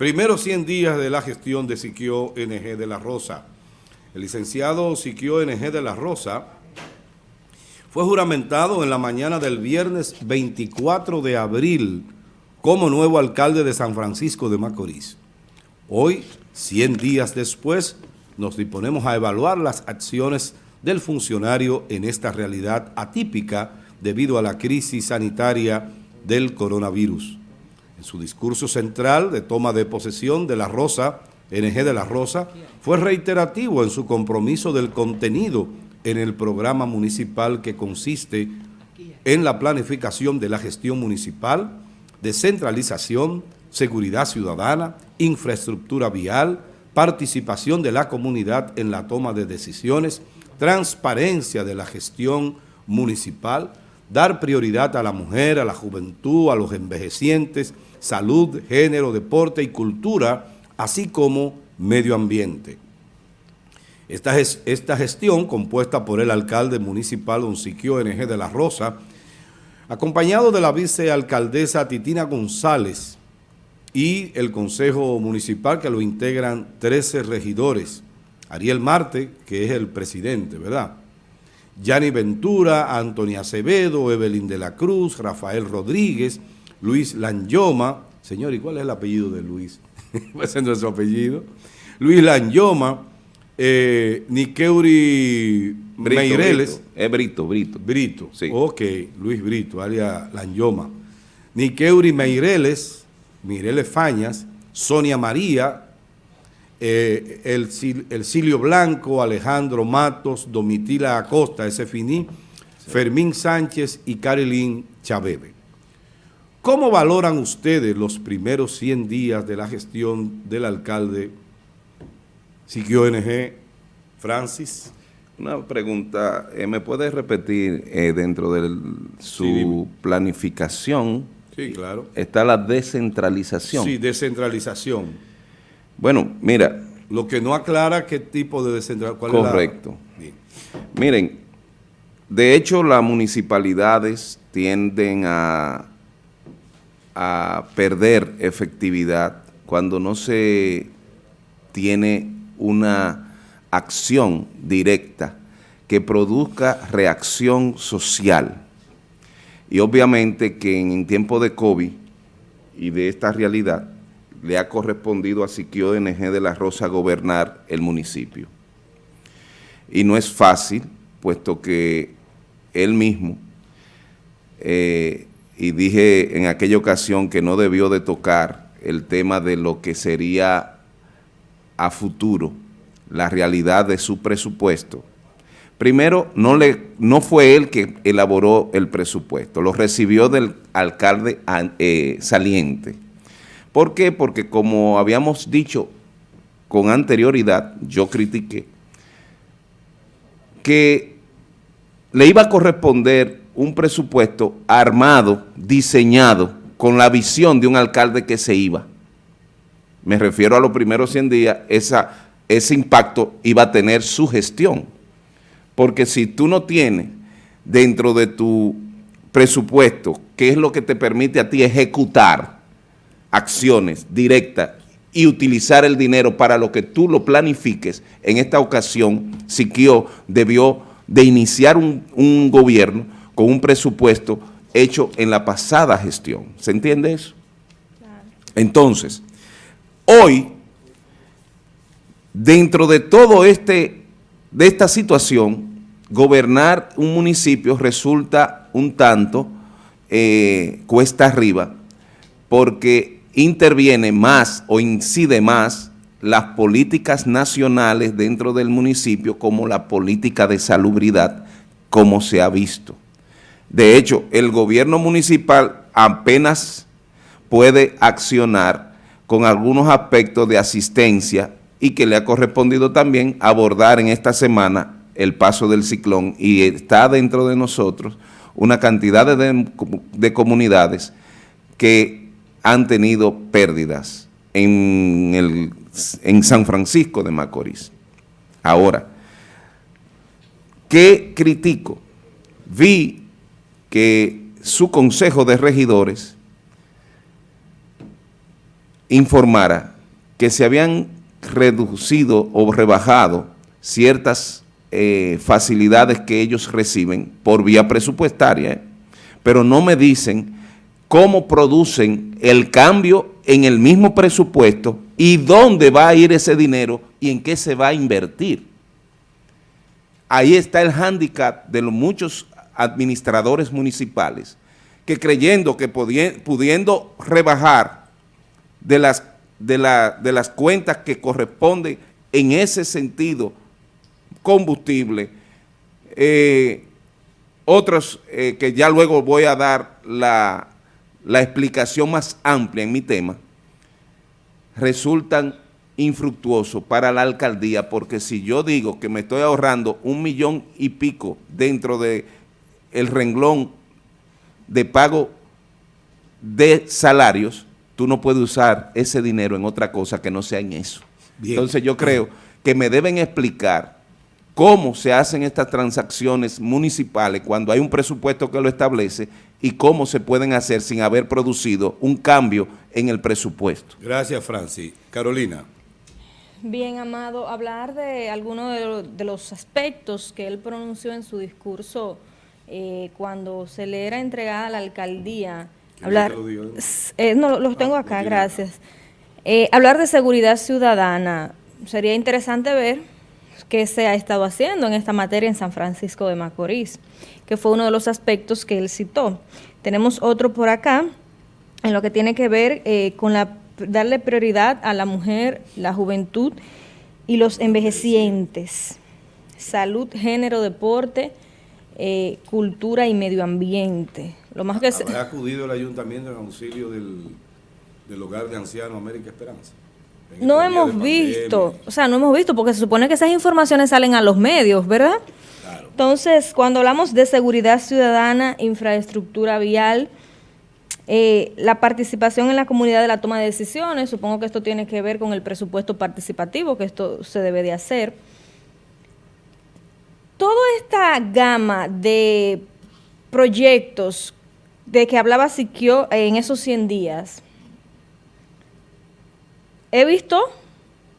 Primeros 100 días de la gestión de Siquio NG de la Rosa. El licenciado Siquio NG de la Rosa fue juramentado en la mañana del viernes 24 de abril como nuevo alcalde de San Francisco de Macorís. Hoy, 100 días después, nos disponemos a evaluar las acciones del funcionario en esta realidad atípica debido a la crisis sanitaria del coronavirus. En su discurso central de toma de posesión de la Rosa, NG de la Rosa, fue reiterativo en su compromiso del contenido en el programa municipal que consiste en la planificación de la gestión municipal, descentralización, seguridad ciudadana, infraestructura vial, participación de la comunidad en la toma de decisiones, transparencia de la gestión municipal, dar prioridad a la mujer, a la juventud, a los envejecientes, salud, género, deporte y cultura, así como medio ambiente. Esta, esta gestión, compuesta por el alcalde municipal Don Siquio NG de la Rosa, acompañado de la vicealcaldesa Titina González y el Consejo Municipal que lo integran 13 regidores, Ariel Marte, que es el presidente, ¿verdad?, Yanni Ventura, Antonia Acevedo, Evelyn de la Cruz, Rafael Rodríguez, Luis Lanyoma, señor, ¿y cuál es el apellido de Luis? Ese no es su apellido. Luis Lanyoma, eh, Niqueuri Meireles. Es Brito, Brito. Brito, sí. ok, Luis Brito, alias Lanyoma. Niqueuri Meireles, Mireles Fañas, Sonia María, eh, el, el Cilio Blanco, Alejandro Matos, Domitila Acosta, ese finí, Fermín Sánchez y Carilín Chabebe. ¿Cómo valoran ustedes los primeros 100 días de la gestión del alcalde Siquio NG Francis? Una pregunta, eh, ¿me puedes repetir eh, dentro de su planificación? Sí, claro. Está la descentralización. Sí, descentralización. Bueno, mira. Lo que no aclara qué tipo de descentralización. Correcto. Miren, de hecho las municipalidades tienden a, a perder efectividad cuando no se tiene una acción directa que produzca reacción social. Y obviamente que en tiempo de COVID y de esta realidad, le ha correspondido a Siquio NG de la Rosa gobernar el municipio. Y no es fácil, puesto que él mismo, eh, y dije en aquella ocasión que no debió de tocar el tema de lo que sería a futuro la realidad de su presupuesto. Primero, no, le, no fue él que elaboró el presupuesto, lo recibió del alcalde eh, saliente, ¿Por qué? Porque como habíamos dicho con anterioridad, yo critiqué, que le iba a corresponder un presupuesto armado, diseñado, con la visión de un alcalde que se iba. Me refiero a los primeros 100 días, esa, ese impacto iba a tener su gestión. Porque si tú no tienes dentro de tu presupuesto, qué es lo que te permite a ti ejecutar, acciones directas y utilizar el dinero para lo que tú lo planifiques, en esta ocasión Siquio debió de iniciar un, gobierno con un presupuesto hecho en la pasada gestión. ¿Se entiende eso? Entonces, hoy, dentro de todo este, de esta situación, gobernar un municipio resulta un tanto eh, cuesta arriba, porque interviene más o incide más las políticas nacionales dentro del municipio como la política de salubridad, como se ha visto. De hecho, el gobierno municipal apenas puede accionar con algunos aspectos de asistencia y que le ha correspondido también abordar en esta semana el paso del ciclón y está dentro de nosotros una cantidad de, de comunidades que han tenido pérdidas en, en San Francisco de Macorís. Ahora, ¿qué critico? Vi que su consejo de regidores informara que se habían reducido o rebajado ciertas eh, facilidades que ellos reciben por vía presupuestaria, pero no me dicen cómo producen el cambio en el mismo presupuesto y dónde va a ir ese dinero y en qué se va a invertir. Ahí está el hándicap de los muchos administradores municipales que creyendo que pudiendo rebajar de las, de, de las cuentas que corresponden en ese sentido combustible, eh, otros eh, que ya luego voy a dar la, la explicación más amplia en mi tema, resultan infructuosos para la alcaldía, porque si yo digo que me estoy ahorrando un millón y pico dentro de el renglón de pago de salarios, tú no puedes usar ese dinero en otra cosa que no sea en eso. Entonces yo creo que me deben explicar cómo se hacen estas transacciones municipales cuando hay un presupuesto que lo establece y cómo se pueden hacer sin haber producido un cambio en el presupuesto. Gracias, Francis. Carolina. Bien, Amado, hablar de algunos de, los aspectos que él pronunció en su discurso eh, cuando se le era entregada a la alcaldía. Hablar, eh, no, los tengo ah, acá, gracias. Eh, hablar de seguridad ciudadana. Sería interesante ver qué se ha estado haciendo en esta materia en San Francisco de Macorís, que fue uno de los aspectos que él citó. Tenemos otro por acá, en lo que tiene que ver eh, con la, darle prioridad a la mujer, la juventud y los envejecientes. Salud, género, deporte, eh, cultura y medio ambiente. Lo más que ¿Habrá acudido el ayuntamiento en auxilio del, del hogar de ancianos América Esperanza? No hemos visto, o sea, no hemos visto, porque se supone que esas informaciones salen a los medios, ¿verdad? Entonces, cuando hablamos de seguridad ciudadana, infraestructura vial, eh, la participación en la comunidad de la toma de decisiones, supongo que esto tiene que ver con el presupuesto participativo, que esto se debe de hacer. Toda esta gama de proyectos de que hablaba Siquio en esos 100 días, he visto,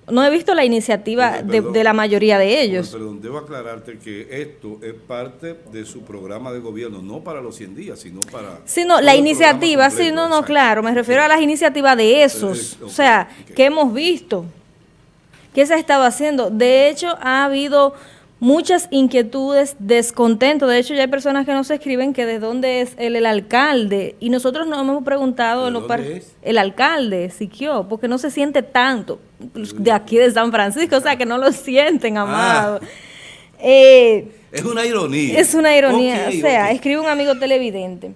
no he visto la iniciativa de, la mayoría de ellos. Perdón, debo aclararte que esto es parte de su programa de gobierno, no para los 100 días, sino para... Sí, no, la iniciativa, sí, no, no, claro, me refiero a las iniciativas de esos, o sea, que hemos visto, que se ha estado haciendo. De hecho, ha habido muchas inquietudes, descontento. De hecho, ya hay personas que nos escriben que de dónde es el, el alcalde. Y nosotros nos hemos preguntado ¿De dónde es? el alcalde, Siquio, porque no se siente tanto de aquí de San Francisco, o sea, que no lo sienten, ah. amado. Eh, es una ironía. Es una ironía, o sea, escribe un amigo televidente.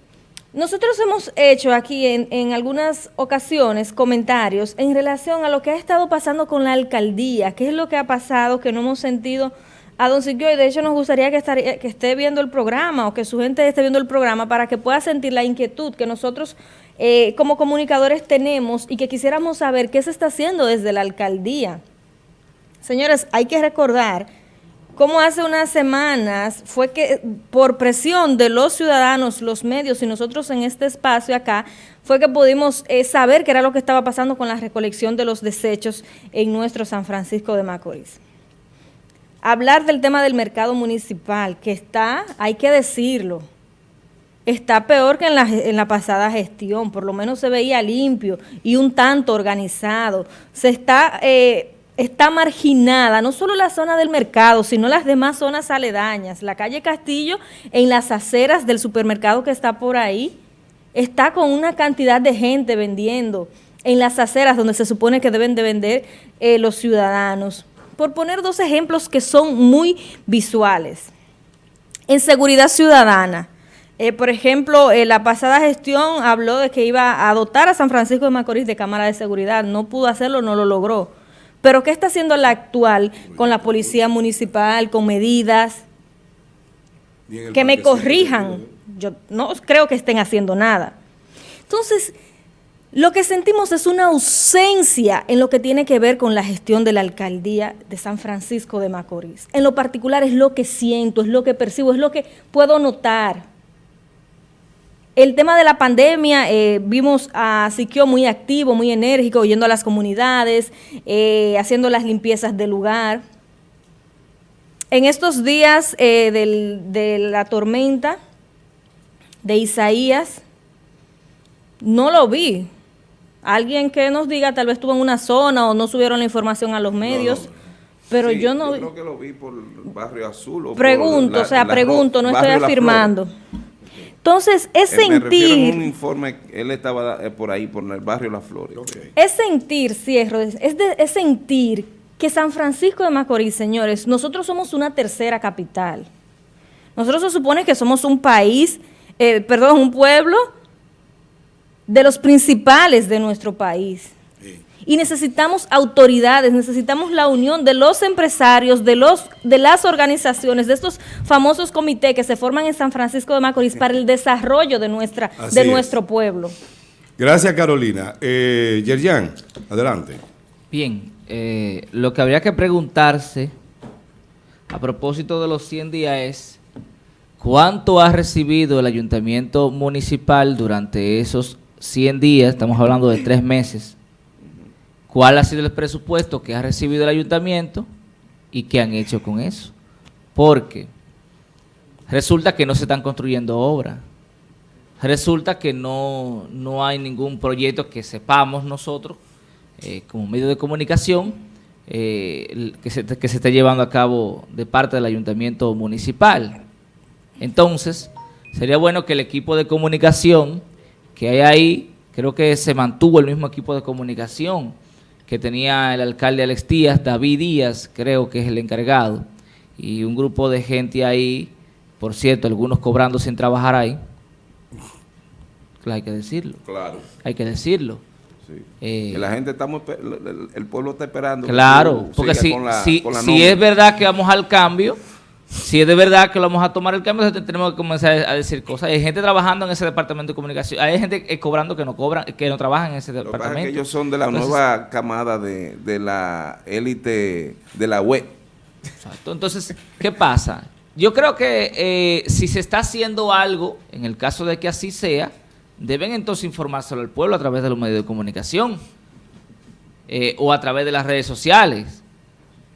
Nosotros hemos hecho aquí en, en, algunas ocasiones comentarios en relación a lo que ha estado pasando con la alcaldía, qué es lo que ha pasado, que no hemos sentido a don Siquio y de hecho nos gustaría que, que esté viendo el programa o que su gente esté viendo el programa para que pueda sentir la inquietud que nosotros eh, como comunicadores tenemos y que quisiéramos saber qué se está haciendo desde la alcaldía. Señores, hay que recordar cómo hace unas semanas fue que por presión de los ciudadanos, los medios y nosotros en este espacio acá, fue que pudimos eh, saber qué era lo que estaba pasando con la recolección de los desechos en nuestro San Francisco de Macorís hablar del tema del mercado municipal, que está, hay que decirlo, está peor que en la, en la pasada gestión, por lo menos se veía limpio y un tanto organizado. Se está, eh, está marginada, no solo la zona del mercado, sino las demás zonas aledañas. La calle Castillo, en las aceras del supermercado que está por ahí, está con una cantidad de gente vendiendo en las aceras donde se supone que deben de vender eh, los ciudadanos por poner dos ejemplos que son muy visuales. En seguridad ciudadana, eh, por ejemplo, eh, la pasada gestión habló de que iba a dotar a San Francisco de Macorís de cámara de seguridad, no pudo hacerlo, no lo logró. Pero ¿qué está haciendo la actual con la policía municipal, con medidas? Que me corrijan, yo no creo que estén haciendo nada. Entonces, lo que sentimos es una ausencia en lo que tiene que ver con la gestión de la alcaldía de San Francisco de Macorís. En lo particular es lo que siento, es lo que percibo, es lo que puedo notar. el tema de la pandemia, eh, vimos a Siquio muy activo, muy enérgico, yendo a las comunidades, eh, haciendo las limpiezas del lugar. En estos días eh, de la tormenta de Isaías, no lo vi. Alguien que nos diga, tal vez estuvo en una zona o no subieron la información a los medios. Pero yo no... Yo creo que lo vi por el barrio azul. pregunto, o sea, pregunto, no estoy afirmando. Entonces, es eh, sentir... un informe, él estaba eh, por ahí, por el barrio La Flores. Es sentir, cierro, es, es sentir que San Francisco de Macorís, señores, nosotros somos una tercera capital. Nosotros se supone que somos un país, eh, perdón, un pueblo de los principales de nuestro país. Y necesitamos autoridades, necesitamos la unión de los empresarios, de los de las organizaciones, de estos famosos comités que se forman en San Francisco de Macorís para el desarrollo de nuestra de nuestro pueblo. Gracias, Carolina. Eh, Yerjan, adelante. Bien, eh, lo que habría que preguntarse a propósito de los 100 días es cuánto ha recibido el ayuntamiento municipal durante esos 100 días, estamos hablando de tres meses, cuál ha sido el presupuesto que ha recibido el ayuntamiento y qué han hecho con eso. Porque resulta que no se están construyendo obras, resulta que no, no hay ningún proyecto que sepamos nosotros eh, como medio de comunicación eh, que, se, que se esté llevando a cabo de parte del ayuntamiento municipal. Entonces, sería bueno que el equipo de comunicación que hay ahí, creo que se mantuvo el mismo equipo de comunicación que tenía el alcalde Alex Díaz, David Díaz, creo que es el encargado, y un grupo de gente ahí, por cierto, algunos cobrando sin trabajar ahí. hay que decirlo. Claro. Hay que decirlo. Eh, la gente estamos, el, pueblo está esperando. Claro, porque si, si, es verdad que vamos al cambio, si es de verdad que lo vamos a tomar el cambio, tenemos que comenzar a decir cosas. Hay gente trabajando en ese departamento de comunicación, hay gente cobrando que no cobran, que no trabajan en ese departamento. Que ellos son de la nueva camada de, de la élite de la web. Exacto. Entonces, ¿qué pasa? Yo creo que eh, si se está haciendo algo, en el caso de que así sea, deben entonces informárselo al pueblo a través de los medios de comunicación eh, o a través de las redes sociales.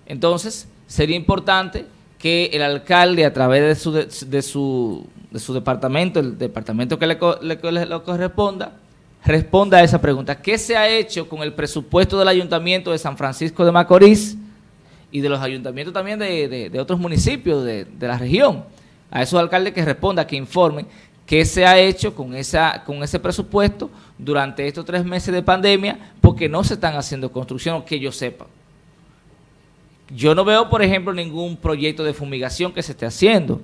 Entonces, sería importante que el alcalde a través de su, de, su, de su departamento, el departamento que le, le, corresponda, responda a esa pregunta. ¿Qué se ha hecho con el presupuesto del Ayuntamiento de San Francisco de Macorís y de los ayuntamientos también de, de otros municipios de, la región? A esos alcaldes que respondan, que informen qué se ha hecho con, esa, con ese presupuesto durante estos tres meses de pandemia, porque no se están haciendo construcciones que yo sepa. Yo no veo, por ejemplo, ningún proyecto de fumigación que se esté haciendo,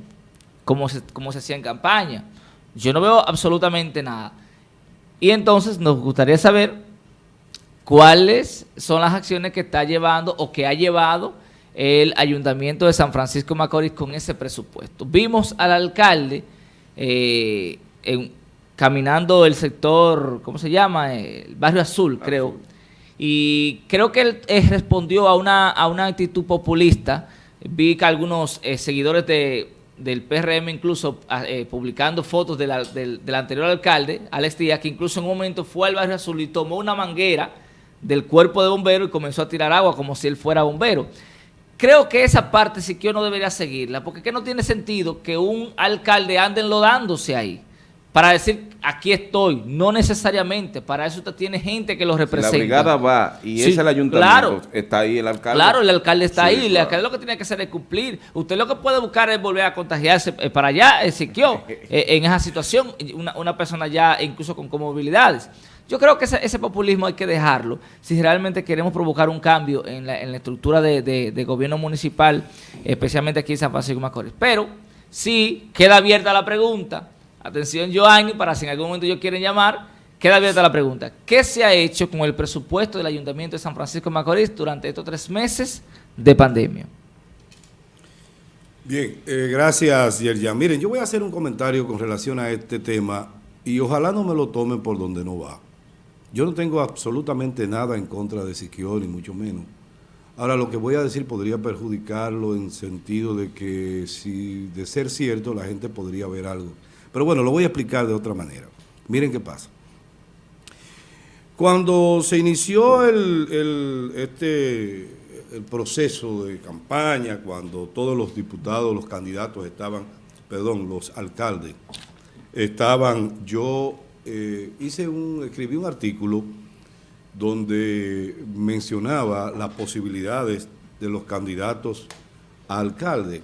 como se, hacía en campaña. Yo no veo absolutamente nada. Y entonces nos gustaría saber cuáles son las acciones que está llevando o que ha llevado el Ayuntamiento de San Francisco Macorís con ese presupuesto. Vimos al alcalde eh, caminando el sector, ¿cómo se llama? El barrio Azul, creo. Y creo que él eh, respondió a una, a una actitud populista. Vi que algunos eh, seguidores de, del PRM incluso ah, publicando fotos del, del, anterior alcalde, Alex Díaz, que incluso en un momento fue al barrio Azul y tomó una manguera del cuerpo de bombero y comenzó a tirar agua como si él fuera bombero. Creo que esa parte sí que no debería seguirla, porque que no tiene sentido que un alcalde ande enlodándose ahí para decir, aquí estoy, no necesariamente, para eso usted tiene gente que lo representa. la brigada va y es el ayuntamiento, claro, está ahí el alcalde. Claro, el alcalde está ahí, el alcalde lo que tiene que hacer es cumplir. Usted lo que puede buscar es volver a contagiarse eh, para allá, Ezequiel, eh, en esa situación, una, una persona ya incluso con comorbilidades. Yo creo que ese, populismo hay que dejarlo si realmente queremos provocar un cambio en la, estructura de, gobierno municipal, especialmente aquí en San Francisco de Macorís. Pero sí queda abierta la pregunta, atención Joanny, para si en algún momento ellos quieren llamar, queda abierta la pregunta. ¿Qué se ha hecho con el presupuesto del Ayuntamiento de San Francisco de Macorís durante estos tres meses de pandemia? Bien, eh, gracias Yerjan. Miren, yo voy a hacer un comentario con relación a este tema y ojalá no me lo tomen por donde no va. Yo no tengo absolutamente nada en contra de Siquio, ni mucho menos. Ahora, lo que voy a decir podría perjudicarlo en sentido de que, si de ser cierto, la gente podría ver algo. Pero bueno, lo voy a explicar de otra manera. Miren qué pasa. Cuando se inició el, este, el proceso de campaña, cuando todos los diputados, los candidatos estaban, perdón, los alcaldes, estaban, yo eh, hice un, escribí un artículo donde mencionaba las posibilidades de los candidatos a alcalde.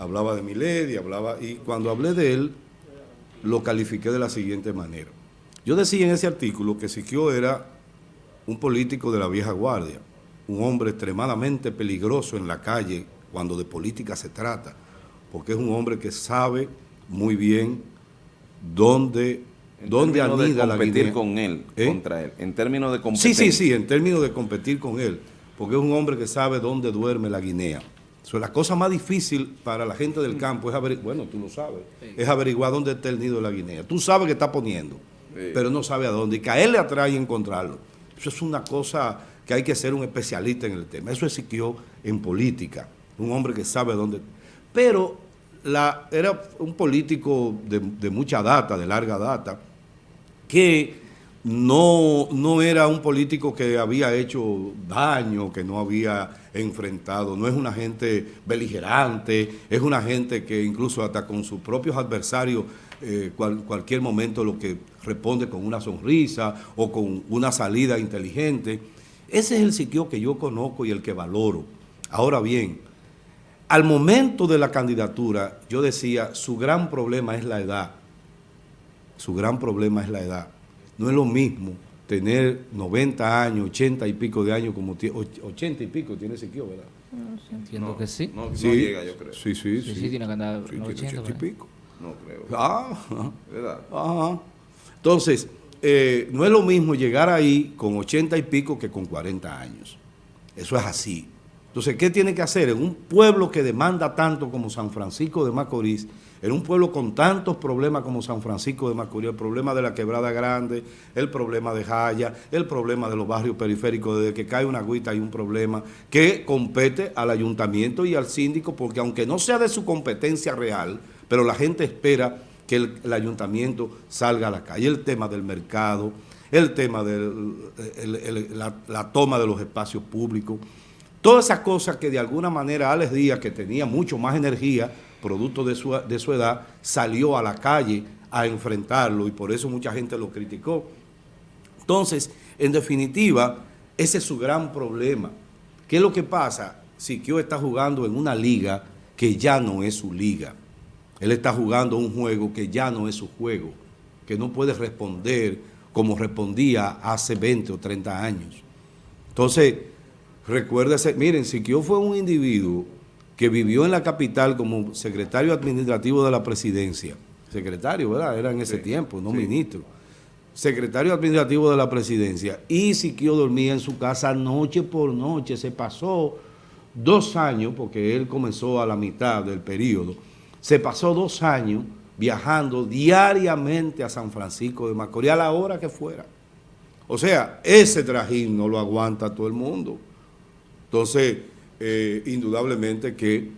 Hablaba de Milady, hablaba, y cuando hablé de él, lo califiqué de la siguiente manera. Yo decía en ese artículo que Siquio era un político de la vieja guardia, un hombre extremadamente peligroso en la calle cuando de política se trata, porque es un hombre que sabe muy bien dónde, dónde anida la competir con él, ¿Eh? contra él, en términos de competir. Sí, sí, sí, en términos de competir con él, porque es un hombre que sabe dónde duerme la guinea. So, la cosa más difícil para la gente del campo es averiguar, bueno, tú lo sabes, es averiguar dónde está el nido de la guinea. Tú sabes que está poniendo, pero no sabe a dónde, y que a él le atrae encontrarlo. Eso es una cosa que hay que ser un especialista en el tema. Eso existió en política, un hombre que sabe dónde... Pero la, era un político de, de mucha data, de larga data, que no, no era un político que había hecho daño, que no había enfrentado, no es una gente beligerante, es una gente que incluso hasta con sus propios adversarios, eh, cualquier momento lo que responde con una sonrisa o con una salida inteligente. Ese es el sitio que yo conozco y el que valoro. Ahora bien, al momento de la candidatura, yo decía, su gran problema es la edad. Su gran problema es la edad. No es lo mismo tener 90 años, 80 y pico de años, como 80 y pico tiene Siquio, ¿verdad? Entiendo que sí. No, sí. llega, yo creo. Sí, sí, sí. Sí, tiene que andar 80, y pico. No creo. Ah, ¿verdad? Ajá. Entonces, eh, no es lo mismo llegar ahí con 80 y pico que con 40 años. Eso es así. Entonces, ¿qué tiene que hacer? En un pueblo que demanda tanto como San Francisco de Macorís, en un pueblo con tantos problemas como San Francisco de Macorís, el problema de la Quebrada Grande, el problema de Jaya, el problema de los barrios periféricos, desde que cae una agüita hay un problema que compete al ayuntamiento y al síndico, porque aunque no sea de su competencia real, pero la gente espera que el, ayuntamiento salga a la calle. El tema del mercado, el tema de la toma de los espacios públicos, Todas esas cosas que de alguna manera Alex Díaz, que tenía mucho más energía, producto de su, de su edad, salió a la calle a enfrentarlo y por eso mucha gente lo criticó. Entonces, en definitiva, ese es su gran problema. ¿Qué es lo que pasa? Siquio está jugando en una liga que ya no es su liga. Él está jugando un juego que ya no es su juego, que no puede responder como respondía hace 20 o 30 años. Entonces, Recuérdese, miren, Siquio fue un individuo que vivió en la capital como secretario administrativo de la presidencia. Secretario, ¿verdad? Era en ese tiempo, no ministro. Secretario administrativo de la presidencia. Y Siquio dormía en su casa noche por noche. Se pasó dos años, porque él comenzó a la mitad del periodo, se pasó dos años viajando diariamente a San Francisco de Macorís a la hora que fuera. O sea, ese trajín no lo aguanta todo el mundo. Entonces, eh, indudablemente que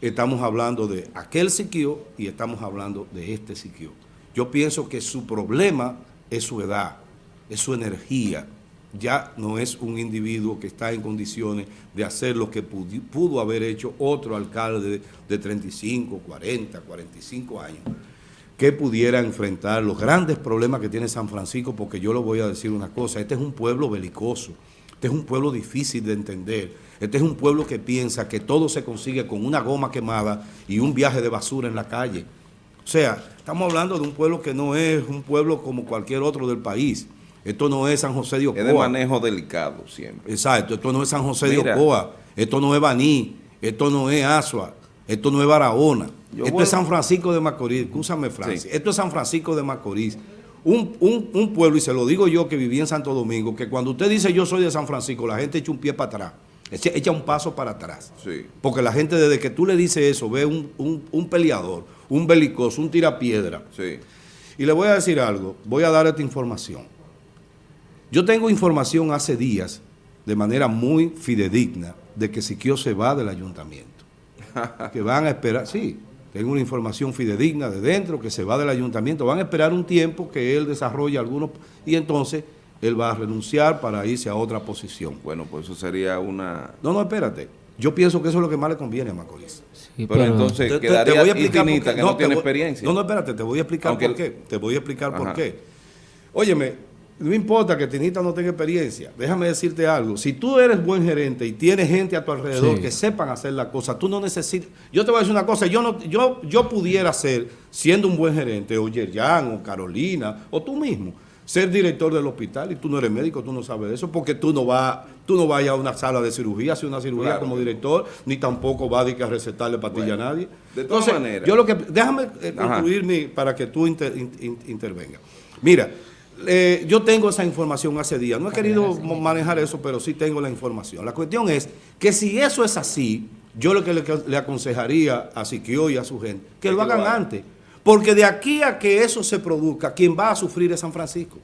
estamos hablando de aquel Siquio y estamos hablando de este Siquio. Yo pienso que su problema es su edad, es su energía. Ya no es un individuo que está en condiciones de hacer lo que pudo, haber hecho otro alcalde de 35, 40, 45 años que pudiera enfrentar los grandes problemas que tiene San Francisco, porque yo le voy a decir una cosa, este es un pueblo belicoso, este es un pueblo difícil de entender. Este es un pueblo que piensa que todo se consigue con una goma quemada y un viaje de basura en la calle. O sea, estamos hablando de un pueblo que no es un pueblo como cualquier otro del país. Esto no es San José de Ocoa. Es de manejo delicado siempre. Exacto. Esto no es San José de Ocoa. Esto no es Baní. Esto no es Asua. Esto no es Barahona. esto es San Francisco de Macorís. Escúchame, Francis. Esto es San Francisco de Macorís. Un, pueblo, y se lo digo yo que viví en Santo Domingo, que cuando usted dice yo soy de San Francisco, la gente echa un pie para atrás, echa un paso para atrás. Porque la gente desde que tú le dices eso, ve un, peleador, un belicoso, un tirapiedra. Sí. Y le voy a decir algo, voy a dar esta información. Yo tengo información hace días, de manera muy fidedigna, de que Siquio se va del ayuntamiento. que van a esperar, sí, tengo una información fidedigna de dentro que se va del ayuntamiento. Van a esperar un tiempo que él desarrolle algunos y entonces él va a renunciar para irse a otra posición. Bueno, pues eso sería una... No, no, espérate. Yo pienso que eso es lo que más le conviene a Macorís. Sí, pero, entonces Te- quedaría te voy a explicar infinita, que no, tiene voy- experiencia. No, no, espérate, te voy a explicar Aunque por qué. Te voy a explicar por qué. Óyeme, no importa que Tinita no tenga experiencia. Déjame decirte algo. Si tú eres buen gerente y tienes gente a tu alrededor Sí. que sepan hacer la cosa, tú no necesitas... Yo te voy a decir una cosa. Yo no, yo, yo pudiera ser, siendo un buen gerente, o Yerjan, o Carolina, o tú mismo, ser director del hospital y tú no eres médico, tú no sabes de eso, porque tú no vas tú no vas a una sala de cirugía, a hacer una cirugía Claro. como director, ni tampoco vas a, recetarle pastilla Bueno, a nadie. de todas Entonces, maneras. Yo lo que, déjame eh, concluir mi- para que tú inter- in- in- intervengas. Mira, eh, yo tengo esa información hace días. No he querido manejar eso, pero sí tengo la información. La cuestión es que si eso es así, yo lo que le, le aconsejaría a Siquio y a su gente, que lo hagan. antes. Porque de aquí a que eso se produzca, quien va a sufrir es San Francisco.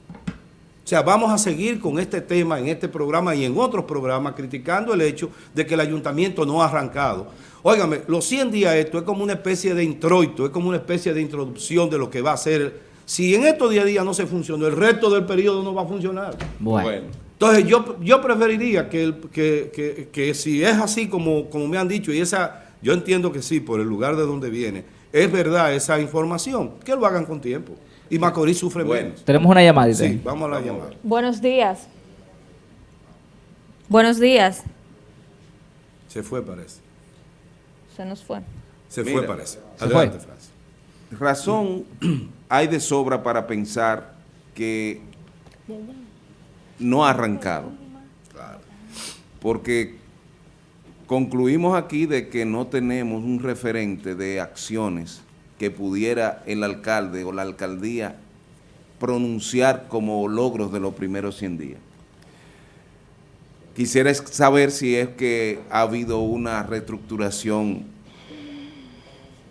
O sea, vamos a seguir con este tema en este programa y en otros programas criticando el hecho de que el ayuntamiento no ha arrancado. Óigame, los 100 días esto es como una especie de introito, es como una especie de introducción de lo que va a ser. Si en estos 10 días no se funcionó, el resto del periodo no va a funcionar. Bueno. Entonces yo, yo preferiría que, el- que, que- que si es así como, como me han dicho, y esa, yo entiendo que sí, por el lugar de donde viene, es verdad esa información, que lo hagan con tiempo. Y Macorís sufre Bueno. menos. Tenemos una llamadita. Sí, vamos a la llamada. Buenos días. Buenos días. Se fue, parece. Se nos fue. Se Mira, fue, parece. Adelante, fue. Francis. Razón hay de sobra para pensar que no ha arrancado. Porque concluimos aquí de que no tenemos un referente de acciones que pudiera el alcalde o la alcaldía pronunciar como logros de los primeros 100 días. Quisiera saber si es que ha habido una reestructuración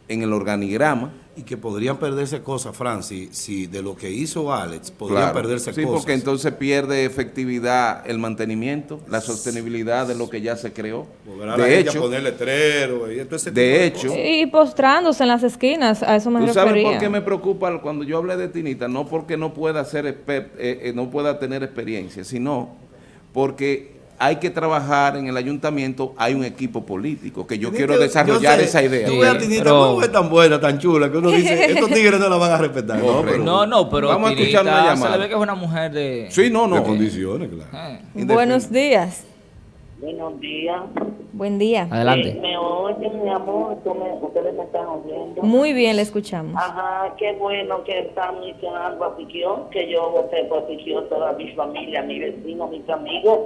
en el organigrama. Y que podrían perderse cosas, Francis, si de lo que hizo Alex, podrían Claro. perderse sí, cosas. porque entonces pierde efectividad el mantenimiento, la sostenibilidad de lo que ya se creó. Volverá la De hecho, poner letrero y todo ese de tipo hecho. Y postrándose en las esquinas, a eso me ¿tú sabes refería. por qué me preocupa cuando yo hablé de Tinita? No porque no pueda ser eh, eh, no pueda tener experiencia, sino porque hay que trabajar en el ayuntamiento, hay un equipo político, que yo quiero que- desarrollar yo sé, esa idea. Tú ves a Tinita, pero- no es tan buena, tan chula, que uno dice, estos tigres no la van a respetar. No, Correcto. pero No, no, pero Vamos a escuchar una se llamada. le ve que es una mujer de... Sí, no, de no. condiciones, claro. Eh, Buenos días. Buenos días. Buen día. Eh, Adelante. ¿Me oyen, mi amor? ¿Tú me- ¿Ustedes me están oyendo? Muy bien, le escuchamos. Ajá, qué bueno que están mencionando a Piquión, que yo voté por Piquión, toda mi familia, mi vecino, mis amigos,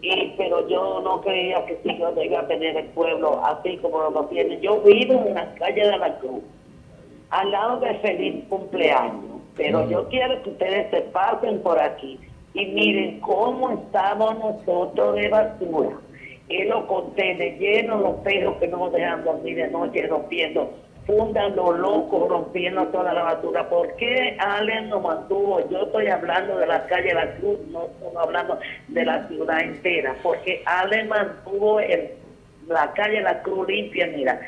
y pero yo no creía que Piquión iba a tener el pueblo así como lo tiene. Yo vivo en la calle de la Cruz, al lado de Feliz Cumpleaños, pero yo quiero que ustedes se pasen por aquí y miren cómo estamos nosotros de basura. Y los contenedores llenos, los perros que no nos dejan dormir de noche rompiendo, fundan los locos rompiendo toda la basura. ¿Por qué Allen nos mantuvo? Yo estoy hablando de la calle La Cruz, no estoy hablando de la ciudad entera, porque Allen mantuvo el, la calle La Cruz limpia, mira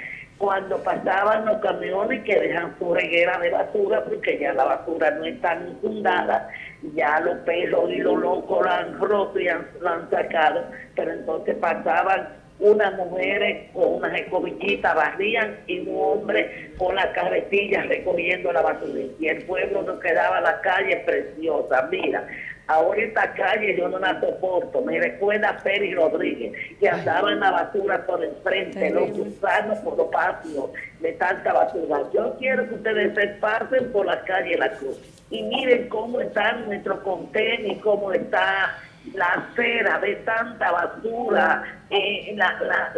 cuando pasaban los camiones que dejan su reguera de basura, porque ya la basura no está infundada, ya los perros y los locos la han roto y la han sacado, pero entonces pasaban unas mujeres con unas escobillitas, barrían y un hombre con la carretilla recogiendo la basura. Y el pueblo nos quedaba la calle preciosa. Mira, ahora esta calle yo no la soporto. Me recuerda a Pérez Rodríguez, que andaba en la basura por el frente, los gusanos por los patios de tanta basura. Yo quiero que ustedes se pasen por la calle La Cruz y miren cómo está nuestro contenedor y cómo está la acera de tanta basura, eh, la, la-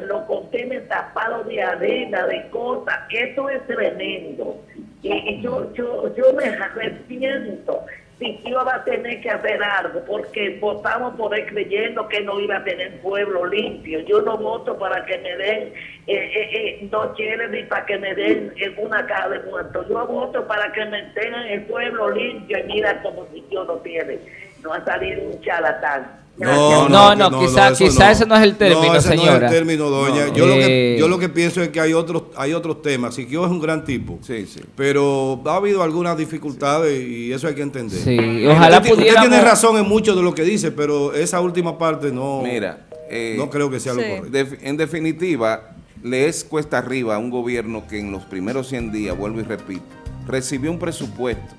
tapados de arena, de cosas. Esto es tremendo. Y, yo, yo, yo me arrepiento si yo va a tener que hacer algo, porque votamos por él creyendo que no iba a tener pueblo limpio. Yo no voto para que me den eh, eh, eh, dos ni para que me den eh, una caja de muertos. Yo voto para que me tengan el pueblo limpio y mira como si yo no tiene. No ha salido un charlatán. No, No, no, quizá- eso quizá ese no es el término, no, ese No señora. es el término, doña. No. yo, lo que, Eh. yo lo que pienso es que hay otros, hay otros temas. Siquio es un gran tipo. Sí, sí. Pero ha habido algunas dificultades y eso hay que entender. Sí, ojalá usted, ti- usted pudiéramos- tiene razón en mucho de lo que dice, pero esa última parte no, Mira, eh, no creo que sea lo correcto. En definitiva, le es cuesta arriba a un gobierno que en los primeros 100 días, vuelvo y repito, recibió un presupuesto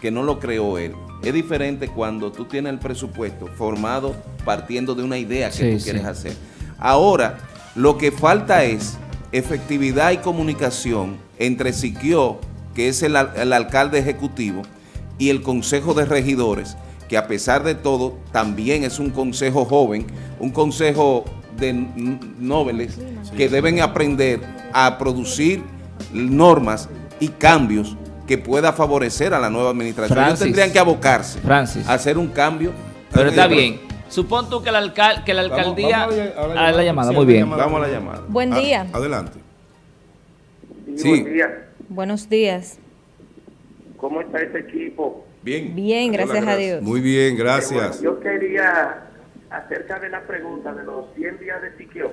que no lo creó él. Es diferente cuando tú tienes el presupuesto formado partiendo de una idea que Sí, tú sí. quieres hacer. Ahora, lo que falta es efectividad y comunicación entre Siquio, que es el, el alcalde ejecutivo, y el Consejo de Regidores, que a pesar de todo también es un consejo joven, un consejo de nobles que deben aprender a producir normas y cambios que pueda favorecer a la nueva administración. Ellos tendrían que abocarse Francis. a hacer un cambio. Pero está bien. Supón tú que la, alcal- que la Vamos- alcaldía... vamos a la- a la Ah, la llamada. Sí, muy bien. llamada. Vamos a la llamada. Buen A- día. adelante. Sí. Buen día. Buenos días. ¿Cómo está ese equipo? Bien. Bien, gracias a Dios. Muy bien, gracias. bueno, yo quería, acerca de la pregunta de los 100 días de Siquio.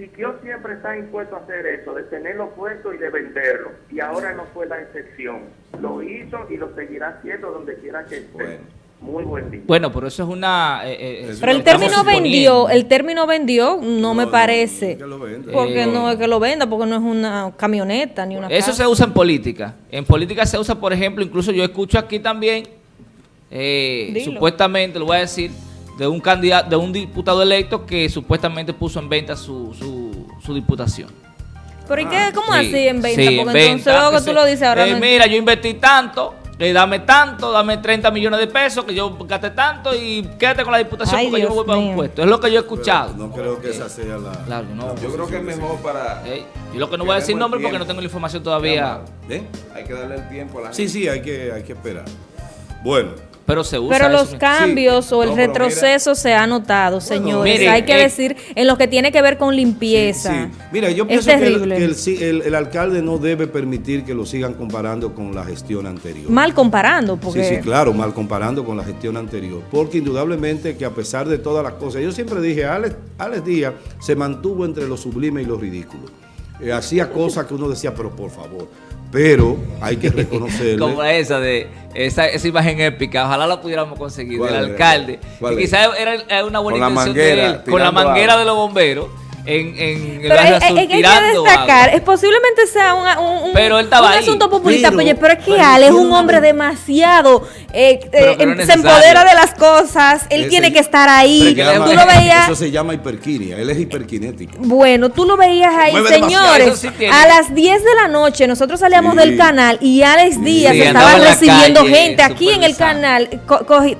Siquio siempre está impuesto a hacer eso, de tenerlo puesto y de venderlo. Y ahora no fue la excepción. Lo hizo y lo seguirá haciendo donde quiera que esté. Bueno. Muy buen día. Bueno, pero eso es una... eh, eh, eso Pero el término suponiendo. vendió, el término vendió no, me no, parece. que lo venda. Porque Eh, no es que lo venda, porque no es una camioneta ni una Eso casa. se usa en política. En política se usa, por ejemplo, incluso yo escucho aquí también, eh, supuestamente, lo voy a decir, de un candidato, de un diputado electo que supuestamente puso en venta su, su, su diputación. Pero ¿y qué? ¿Cómo Sí, así en venta? sí, porque en entonces venta, luego que tú lo dices ahora eh, no Mira, yo invertí tanto, eh, dame tanto, dame 30 millones de pesos, que yo gasté tanto y quédate con la diputación Ay, porque yo me voy para un puesto. Es lo que yo he escuchado. No creo que esa sea la. Claro, no. Yo creo que es mejor para... Eh, yo lo que no voy a decir nombre porque no tengo la información todavía, ¿Eh? Hay que darle el tiempo a la Sí, sí, hay que, hay que esperar. Bueno, pero se usa Pero eso. los cambios o el No, retroceso se ha notado, señores. mire, Hay que eh, decir en lo que tiene que ver con limpieza. Sí. Mira, yo Es pienso que, el, terrible. que el sí- el- el alcalde no debe permitir que lo sigan comparando con la gestión anterior. Mal comparando, porque Sí, sí, claro, mal comparando con la gestión anterior. Porque indudablemente que a pesar de todas las cosas, yo siempre dije, Alex, Alex Díaz se mantuvo entre lo sublime y lo ridículo. Eh, hacía cosas que uno decía, pero por favor. Pero hay que reconocerle. Como esa de esa, esa imagen épica, ojalá la pudiéramos conseguir ¿Cuál del alcalde. Quizás era, una buena Con la intención manguera, de él, con la manguera agua. de los bomberos en, en el Pero hay, hay- hay que destacar, agua. es posiblemente sea una- un, un- Pero él un asunto populista, Pero- oye, pero es que pero Ale es un hombre demasiado, eh, Pero eh, no es se empodera de las cosas, él Ese- tiene que estar ahí, que Pero llama- tú lo veías, Eso se llama hiperquinia. Él es hiperkinético. bueno, tú lo veías ahí, Mueve señores, sí a las 10 de la noche nosotros salíamos Sí. del canal y Alex Díaz Sí, estaba recibiendo calle, gente aquí en el canal,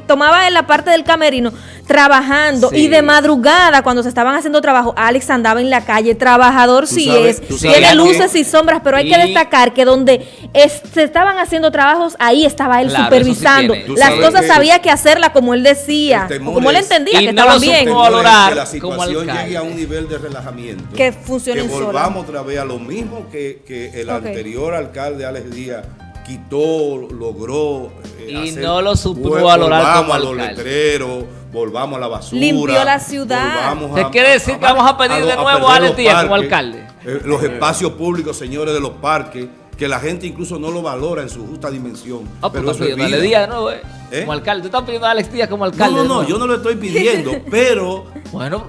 tomaba en la parte del camerino trabajando Sí. y de madrugada cuando se estaban haciendo trabajo, Alex andaba en la calle, trabajador sí sabes- es, tiene luces que- y sombras, pero hay que destacar que donde es- se estaban haciendo trabajos, ahí estaba él Claro, supervisando. sí. Las cosas que- había que hacerlas como él decía, como él entendía Y que no estaban bien. valorar que la situación llegue a un nivel de relajamiento. Que funcione Que sola. volvamos otra vez a lo mismo que, que el anterior alcalde Alex Díaz quitó, logró. eh, Y hacer. no lo supo Vol- valorar volvamos como a los alcalde. letreros, volvamos a la basura. Limpió la ciudad. ¿Te quiere decir que vamos a pedir de nuevo a Alex como alcalde? eh, los espacios públicos, señores de los parques, que la gente incluso no lo valora en su justa dimensión. Ah, pues pero estás eso es pidiendo a vida. Díaz de nuevo, eh, ¿Eh? Como alcalde. Tú estás pidiendo a Alex Díaz como No, alcalde. no, no, nuevo. yo no lo estoy pidiendo, pero Bueno,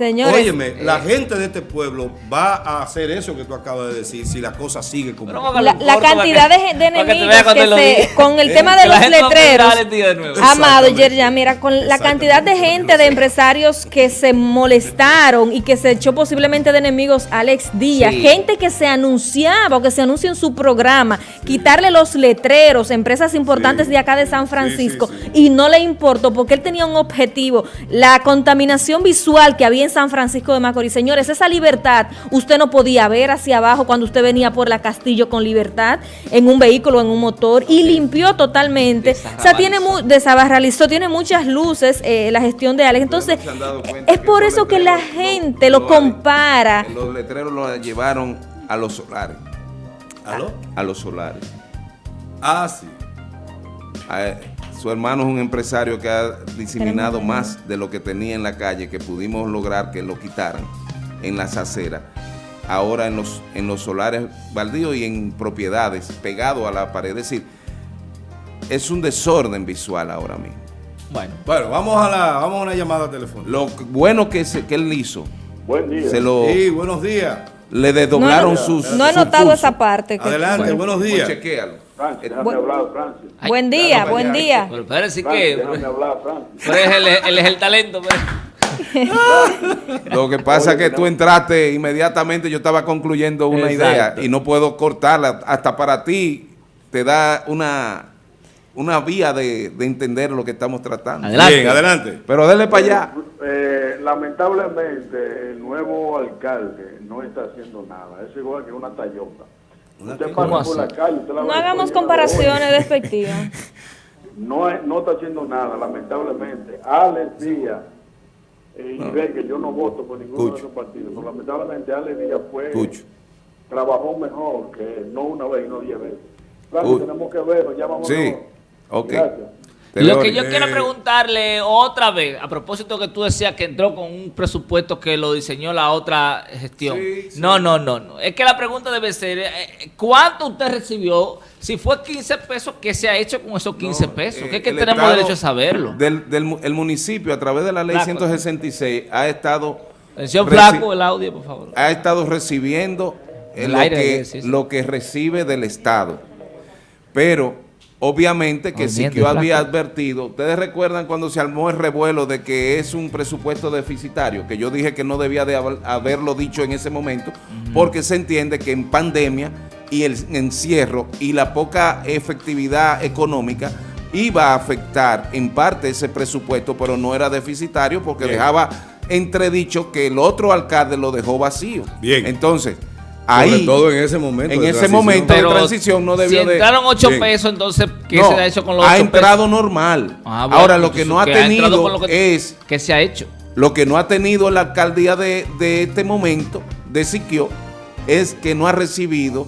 Señores, Óyeme, la gente de este pueblo va a hacer eso que tú acabas de decir si la cosa sigue como... La, la cantidad de, que enemigos que se, con el Eh, tema de los letreros, amado. Yerja, mira, con la cantidad de gente, de empresarios que se molestaron y que se echó posiblemente de enemigos a Alex Díaz, Sí. gente que se anunciaba o que se anuncia en su programa, quitarle los letreros, empresas importantes Sí. de acá de San Sí, Francisco, sí, sí. y no le importó porque él tenía un objetivo, la contaminación visual que había en San Francisco de Macorís. Señores, esa libertad usted no podía ver hacia abajo cuando usted venía por la Castillo con libertad en un vehículo, en un motor y limpió totalmente. O sea, tiene mu- desabarralizó, tiene muchas luces eh, la gestión de Alex. Entonces, ¿No se han dado cuenta es por eso que la gente lo lo- compara. Los letreros los llevaron a los solares. ¿Aló? A los solares. Ah, sí. Su hermano es un empresario que ha diseminado más de lo que tenía en la calle, que pudimos lograr que lo quitaran en las aceras. Ahora en los, en los solares baldíos y en propiedades, pegado a la pared. Es decir, es un desorden visual ahora mismo. Bueno, Bueno, vamos a, la, vamos a una llamada telefónica. Lo bueno que, se- que él hizo, Buen día. se lo, Sí, buenos días. le desdoblaron No, sus No he notado esa parte. que- Adelante, buenos Pues días. chequéalo. Francis, déjame Buen- hablar, Francis. Ay, buen día, claro, buen día. pero parece Francis, que... déjame hablar, Francis. Pero es el, él es el talento. pero- Lo que pasa es que tú entraste inmediatamente, yo estaba concluyendo una Exacto. idea y no puedo cortarla. Hasta para ti te da una, una vía de, de entender lo que estamos tratando. Adelante. Bien, adelante. Pero dele para allá. Eh, lamentablemente, el nuevo alcalde no está haciendo nada. Es igual que una tallota. Usted ¿Cómo pasa por la así? calle, usted la No hagamos comparaciones despectivas. No, no está haciendo nada, lamentablemente. Alex Díaz, eh, y ve que yo no voto por ninguno Escucho. de esos partidos, pero lamentablemente Alex Díaz fue, trabajó mejor que no una vez y no diez veces. Claro, tenemos que verlo, ya vamos Sí, ok. Gracias. Lo que yo quiero preguntarle otra vez, a propósito que tú decías que entró con un presupuesto que lo diseñó la otra gestión. Sí, sí. No, no, no, no. Es que la pregunta debe ser, eh, ¿cuánto usted recibió? Si fue 15 pesos, ¿qué se ha hecho con esos 15 No, pesos? eh, que es que tenemos Estado derecho a saberlo. Del, del el municipio, a través de la ley Flaco. 166, ha estado, Atención, flaco, el audio, por favor. ha estado recibiendo El lo, aire, que, sí. lo que recibe del Estado. Pero, obviamente, que Movimiento, Siquio había advertido. Ustedes recuerdan cuando se armó el revuelo de que es un presupuesto deficitario, que yo dije que no debía de haber- haberlo dicho en ese momento, porque se entiende que en pandemia y el encierro y la poca efectividad económica iba a afectar en parte ese presupuesto, pero no era deficitario porque Bien. dejaba entredicho que el otro alcalde lo dejó vacío. Bien. Entonces, Sobre ahí, todo en ese momento. en de ese transición. momento de transición no si debió de... entraron 8 Bien. pesos, entonces, ¿qué No, se ha hecho con los ha 8 entrado normal. Ah, bueno, Ahora, lo que no ha ¿qué entrado tenido lo que- es ¿Qué se ha hecho? lo que no ha tenido la alcaldía de, de este momento, de Siquio, es que no ha recibido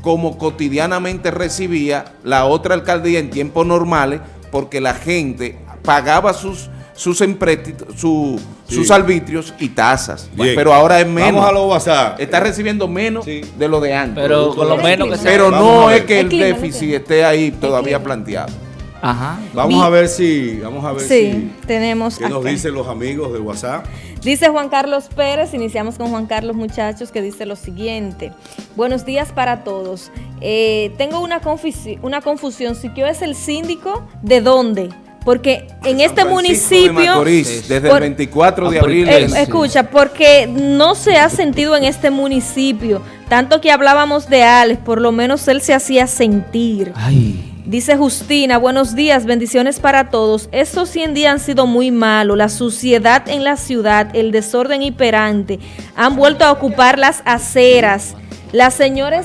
como cotidianamente recibía la otra alcaldía en tiempos normales, porque la gente pagaba sus sus empréstitos, su- Sí. sus arbitrios y tasas. Bien. Pero ahora es menos. Vamos a los WhatsApp. Está recibiendo menos Sí. de lo de antes. Pero con lo menos que sea. Pero no es que El el clima, el déficit esté ahí todavía planteado. Ajá. Vamos a ver si, vamos a ver Sí, si, tenemos qué nos dicen los amigos de WhatsApp. Dice Juan Carlos Pérez, iniciamos con Juan Carlos muchachos, que dice lo siguiente. Buenos días para todos. Eh, tengo una, confusi- una confusión. ¿Siquio es el síndico de dónde? Porque en este Francisco de municipio... Macorís, Sí. desde Por- el 24 de Ah, abril. Eh, escucha, porque no se ha sentido en este municipio, tanto que hablábamos de Alex, por lo menos él se hacía sentir. Ay. Dice Justina, buenos días, bendiciones para todos. Estos 100 días han sido muy malos, la suciedad en la ciudad, el desorden hiperante, han vuelto a ocupar las aceras. Las señores,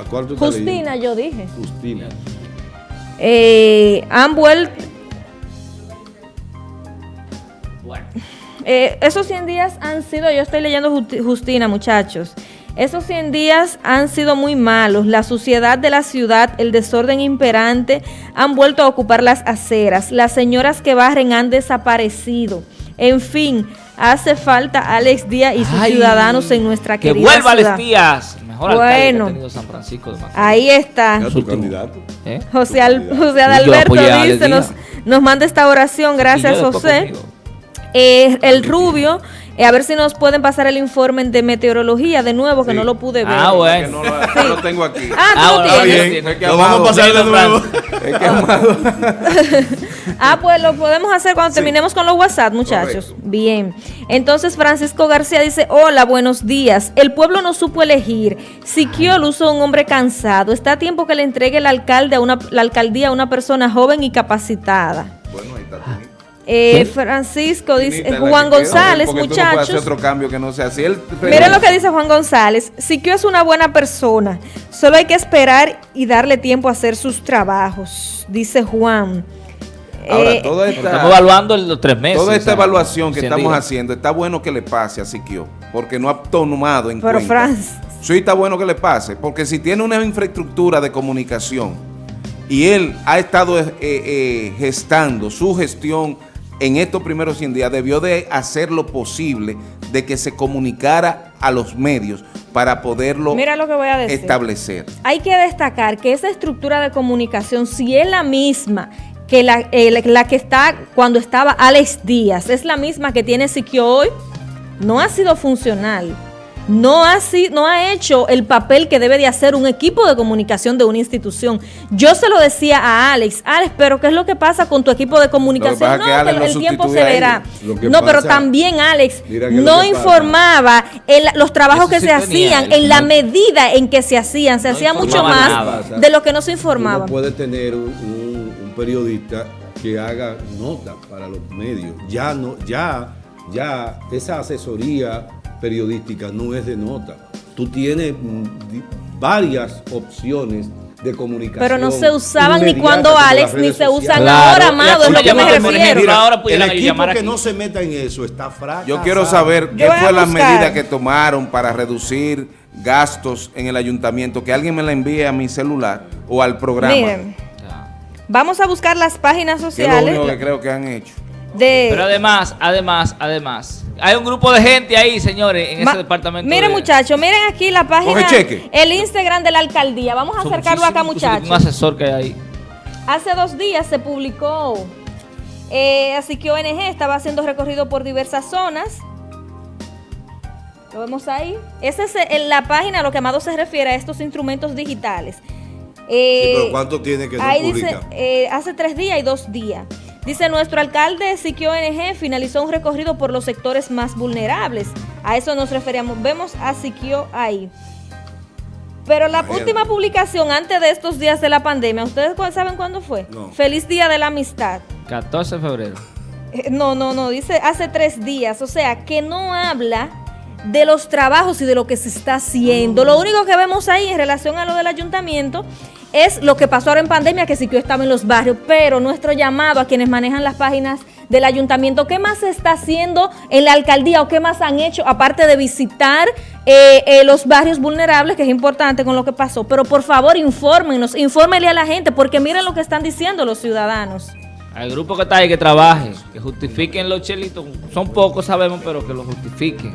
¿A cuál tú Justina yo dije? Justina. Eh, han vuelto... Bueno. Eh, esos 100 días han sido, yo estoy leyendo Justi- Justina, muchachos. Esos 100 días han sido muy malos. La suciedad de la ciudad, el desorden imperante han vuelto a ocupar las aceras. Las señoras que barren han desaparecido. En fin, hace falta Alex Díaz y sus Ay, ciudadanos en nuestra Que querida vuelva ciudad. Alex Díaz. Mejor alcalde que Bueno. ha tenido San Francisco de Macorís. Ahí está. ¿Eh? José, Al- José Adalberto dice, nos, nos manda esta oración. Gracias, José. Eh, el rubio, eh, a ver si nos pueden pasar el informe de meteorología de nuevo, que Sí. no lo pude ver. Ah, bueno. no lo, no lo tengo aquí. Ah, tú Ah, bueno, tienes. bien. bien, Es que lo vamos a pasar de nuevo. Es que amado. Ah, pues lo podemos hacer cuando Sí. terminemos con los WhatsApp, muchachos. Correcto. Bien. Entonces, Francisco García dice, hola, buenos días. El pueblo no supo elegir. Siquio luso un hombre cansado. Está a tiempo que le entregue el alcalde a una, la alcaldía a una persona joven y capacitada. Bueno, ahí está. Eh. Francisco dice, Juan González, tú no muchachos. otro cambio que no sea así. Él- Miren lo que dice Juan González. Siquio es una buena persona. Solo hay que esperar y darle tiempo a hacer sus trabajos, dice Juan. Ahora, Eh, toda Estamos esta, evaluando en los tres meses. toda esta o sea, evaluación que 100 estamos días. haciendo, está bueno que le pase a Siquio, porque no ha tomado en Pero, cuenta. Franz. Sí, está bueno que le pase, porque si tiene una infraestructura de comunicación y él ha estado eh, eh, gestando su gestión en estos primeros 100 días, debió de hacer lo posible de que se comunicara a los medios para poderlo Mira lo que voy a decir. establecer. Hay que destacar que esa estructura de comunicación, si es la misma que la, eh, la- la que está cuando estaba Alex Díaz, es la misma que tiene Siquio hoy, no ha sido funcional. No ha, si- no ha hecho el papel que debe de hacer un equipo de comunicación de una institución. Yo se lo decía a Alex, Alex, pero ¿qué es lo que pasa con tu equipo de comunicación? No, que que el tiempo se verá. No, pero también Alex no informaba el- los trabajos Eso que sí se tenía hacían, en la medida en que se hacían. Se No hacía mucho más nada. de lo que no se informaba. no puedes tener un, un- un periodista que haga nota para los medios. Ya no, ya, ya esa asesoría periodística no es de nota. Tú tienes mm, varias opciones de comunicación. Pero no se usaban ni cuando Alex, ni se sociales. usan Claro, ahora, amado, es lo que me refiero. ejemplo, ahora el equipo llamar que aquí. no se meta en eso está fracasado. Yo quiero saber qué Yo a fue las medidas que tomaron para reducir gastos en el ayuntamiento. Que alguien me la envíe a mi celular o al programa. Miren, vamos a buscar las páginas que es lo sociales único que creo que han hecho. de... Pero además, además, además, hay un grupo de gente ahí, señores, en Ma- ese departamento. Miren, de- muchachos, miren aquí la página, el Instagram de la alcaldía. Vamos a son acercarlo acá, muchachos. Un asesor que hay ahí. Hace dos días se publicó, eh, así que ONG estaba haciendo recorrido por diversas zonas. Lo vemos ahí. Esa es en la página a lo que Amado se refiere a estos instrumentos digitales. Eh, Sí, pero ¿cuánto tiene que no ahí publica? dice, eh, hace tres días y dos días. Dice, nuestro alcalde Siquio ONG finalizó un recorrido por los sectores más vulnerables. A eso nos referíamos. Vemos a Siquio ahí. Pero la Imagínate. última publicación antes de estos días de la pandemia, ¿ustedes saben cuándo fue? No. Feliz Día de la Amistad. 14 de febrero. Eh, No, no, no, dice hace tres días. O sea, que no habla de los trabajos y de lo que se está haciendo. Lo único que vemos ahí en relación a lo del ayuntamiento es lo que pasó ahora en pandemia, que sí que estaba en los barrios, pero nuestro llamado a quienes manejan las páginas del ayuntamiento, ¿qué más se está haciendo en la alcaldía o qué más han hecho, aparte de visitar eh, eh, los barrios vulnerables, que es importante con lo que pasó? Pero por favor, infórmenos, infórmenle a la gente, porque miren lo que están diciendo los ciudadanos. Al grupo que está ahí que trabaje, que justifiquen los chelitos. Son pocos, sabemos, pero que lo justifiquen.